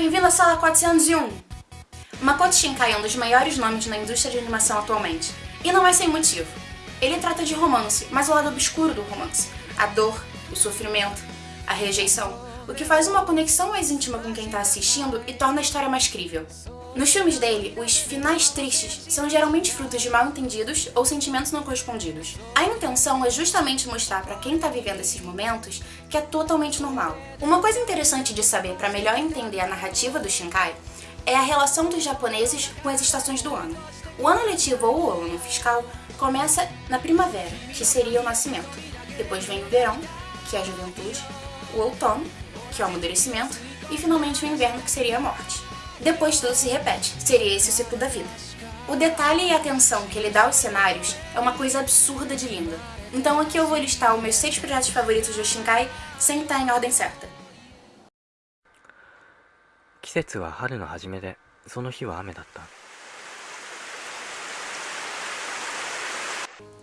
bem-vindo à sala 401! Makoto Shinkai é um dos maiores nomes na indústria de animação atualmente. E não é sem motivo. Ele trata de romance, mas o lado obscuro do romance. A dor, o sofrimento, a rejeição. O que faz uma conexão mais íntima com quem está assistindo e torna a história mais crível. Nos filmes dele, os finais tristes são geralmente frutos de mal entendidos ou sentimentos não correspondidos. A intenção é justamente mostrar para quem está vivendo esses momentos que é totalmente normal. Uma coisa interessante de saber para melhor entender a narrativa do Shinkai é a relação dos japoneses com as estações do ano. O ano letivo ou o ano fiscal começa na primavera, que seria o nascimento. Depois vem o verão, que é a juventude, o outono, que é o amadurecimento, e finalmente o inverno, que seria a morte. Depois tudo se repete, seria esse o ciclo da vida. O detalhe e a atenção que ele dá aos cenários é uma coisa absurda de linda. Então aqui eu vou listar os meus seis projetos favoritos do Shinkai sem estar em ordem certa. 季節は春の初めでその日は雨だった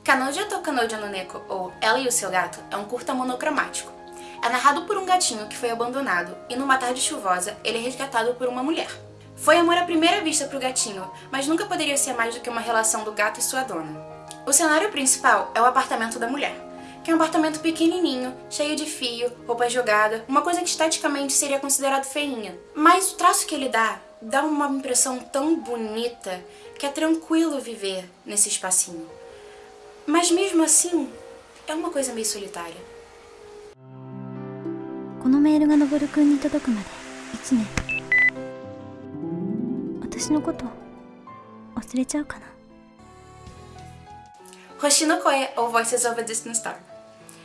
Kanoja to Kanoja no Neko, ou Ela e o Seu Gato, é um curta monocromático. é narrado por um gatinho que foi abandonado e numa tarde chuvosa ele é resgatado por uma mulher. Foi amor à primeira vista pro gatinho, mas nunca poderia ser mais do que uma relação do gato e sua dona. O cenário principal é o apartamento da mulher, que é um apartamento pequenininho, cheio de fio, roupa jogada, uma coisa que esteticamente seria considerado feinha. Mas o traço que ele dá, dá uma impressão tão bonita que é tranquilo viver nesse espacinho. Mas mesmo assim, é uma coisa meio solitária. このメールがのぼるくんに届くまで1年私のこと忘れちゃうかな Hoshino Koe, ou Voices of a Distant Star.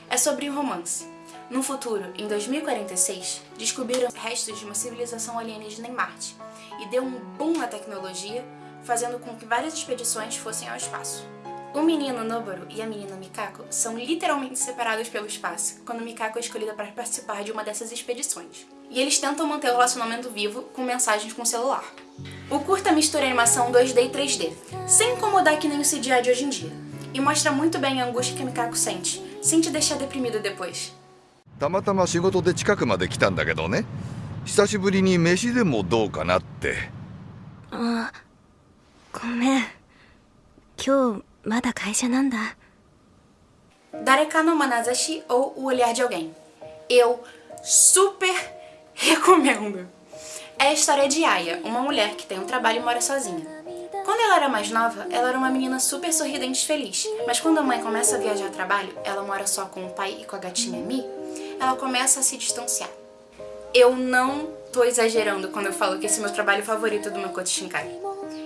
É sobre um romance. No futuro, em 2046, descobriram restos de uma civilização alienígena em Marte e deu um boom na tecnologia, fazendo com que várias expedições fossem ao espaço. O menino Noboru e a menina Mikako são literalmente separados pelo espaço, quando Mikako é escolhida para participar de uma dessas expedições. E eles tentam manter o relacionamento vivo com mensagens com o celular. O curta mistura animação 2D e 3D, sem incomodar que nem o CGI de hoje em dia, e mostra muito bem a angústia que Mikako sente, sem te deixar deprimido depois. たまたま仕事で近くまで来たんだけどね久しぶりに飯でもどうかなってあごめん今日 まだ会社なんだ Dareka no Manazashi ou O Olhar de Alguém. Eu super recomendo. É a história de Aya, uma mulher que tem um trabalho e mora sozinha. Quando ela era mais nova, ela era uma menina super sorridente e feliz, mas quando a mãe começa a viajar a trabalho, ela mora só com o pai e com a gatinha Mi, ela começa a se distanciar. Eu não tô exagerando quando eu falo que esse é meu trabalho favorito do Makoto Shinkai.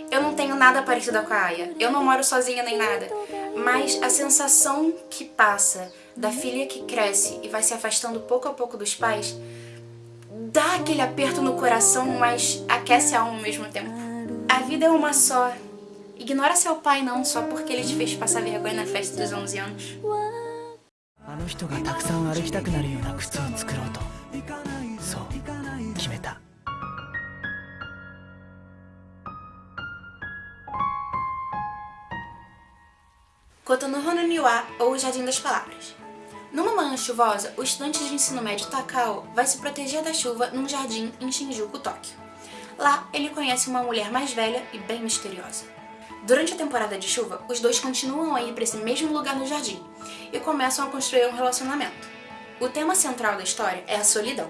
Eu não tenho nada parecido com a Aya, eu não moro sozinha nem nada, mas a sensação que passa da filha que cresce e vai se afastando pouco a pouco dos pais dá aquele aperto no coração, mas aquece a alma ao mesmo tempo. A vida é uma só. Ignora seu pai não só porque ele te fez passar vergonha na festa dos 11 anos. あの人がたくさん歩きたくなるような靴を作ろうと Kotonoho no Niwa, ou Jardim das Palavras. Numa manhã chuvosa, o estudante de ensino médio Takao vai se proteger da chuva num jardim em Shinjuku, Tóquio. Lá, ele conhece uma mulher mais velha e bem misteriosa. Durante a temporada de chuva, os dois continuam a ir para esse mesmo lugar no jardim e começam a construir um relacionamento. O tema central da história é a solidão.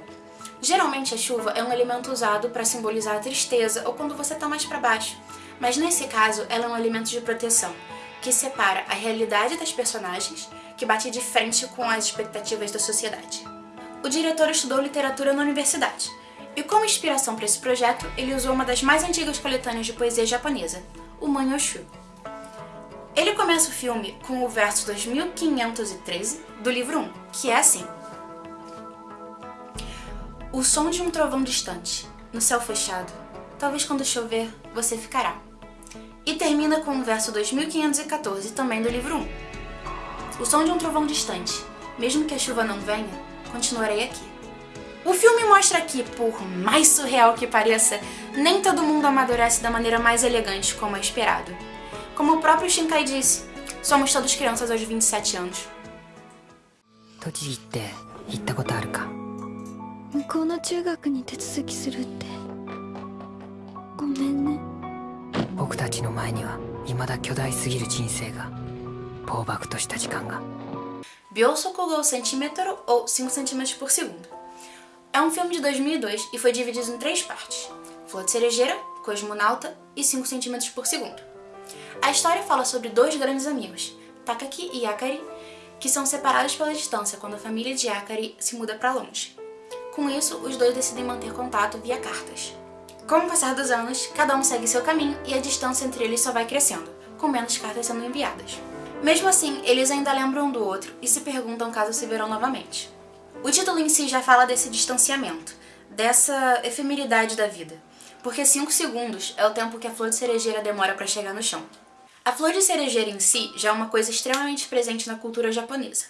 Geralmente a chuva é um elemento usado para simbolizar a tristeza ou quando você está mais para baixo, mas nesse caso ela é um elemento de proteção, que separa a realidade das personagens, que bate de frente com as expectativas da sociedade. O diretor estudou literatura na universidade, e como inspiração para esse projeto, ele usou uma das mais antigas coletâneas de poesia japonesa, o Manyoshu. Ele começa o filme com o verso 2513 do livro 1, que é assim. O som de um trovão distante, no céu fechado, talvez quando chover, você ficará E termina com o verso 2514, também do livro 1. O som de um trovão distante, mesmo que a chuva não venha, continuarei aqui. O filme mostra que, por mais surreal que pareça, nem todo mundo amadurece da maneira mais elegante como é esperado. Como o próprio Shinkai disse, somos todos crianças aos 27 anos. 栃木って行ったことあるか向こうの中学に手続きするって たちの前には未だ巨大すぎる人生が暴漠とした時間が Biosocorro centímetro ou 5 centímetros por segundo. É um filme de 2002 e foi dividido em três partes: Flor de Cerejeira, Cosmonauta e 5 centímetros por segundo. A história fala sobre dois grandes amigos, Takaki e Yakari, que são separados pela distância quando a família de Yakari se muda para longe. Com isso, os dois decidem manter contato via cartas. Com o passar dos anos, cada um segue seu caminho e a distância entre eles só vai crescendo, com menos cartas sendo enviadas. Mesmo assim, eles ainda lembram um do outro e se perguntam caso se verão novamente. O título em si já fala desse distanciamento, dessa efemeridade da vida, porque 5 segundos é o tempo que a flor de cerejeira demora para chegar no chão. A flor de cerejeira em si já é uma coisa extremamente presente na cultura japonesa.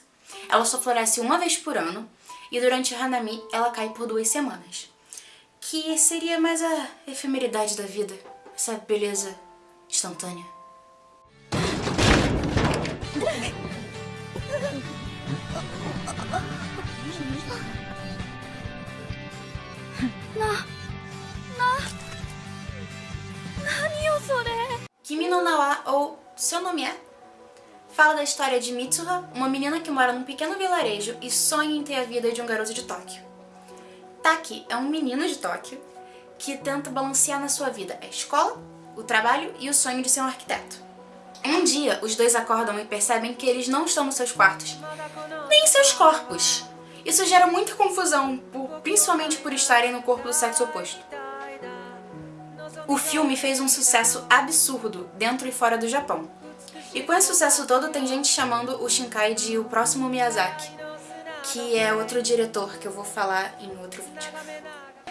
Ela só floresce uma vez por ano e durante o Hanami ela cai por duas semanas. Que seria mais a efemeridade da vida, essa beleza instantânea. Kimi no Nawa, ou Seu Nome É, fala da história de Mitsuha, uma menina que mora num pequeno vilarejo e sonha em ter a vida de um garoto de Tóquio. Taki é um menino de Tóquio que tenta balancear na sua vida a escola, o trabalho e o sonho de ser um arquiteto. Um dia, os dois acordam e percebem que eles não estão nos seus quartos, nem em seus corpos. Isso gera muita confusão, por- principalmente por estarem no corpo do sexo oposto. O filme fez um sucesso absurdo dentro e fora do Japão. E com esse sucesso todo, tem gente chamando o Shinkai de o próximo Miyazaki, que é outro diretor que eu vou falar em outro vídeo.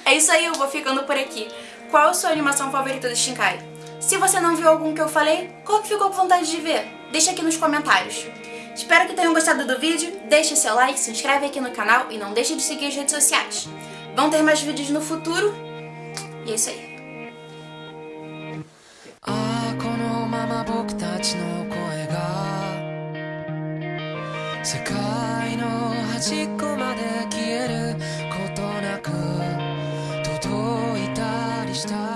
É isso aí, eu vou ficando por aqui. Qual a sua animação favorita do Shinkai? Se você não viu algum que eu falei, qual que ficou com vontade de ver? Deixa aqui nos comentários. Espero que tenham gostado do vídeo, deixe seu like, se inscreve aqui no canal e não deixe de seguir as redes sociais. Vão ter mais vídeos no futuro, e é isso aí. ああこのまま僕たちの声が世界の端っこまで消えることなく each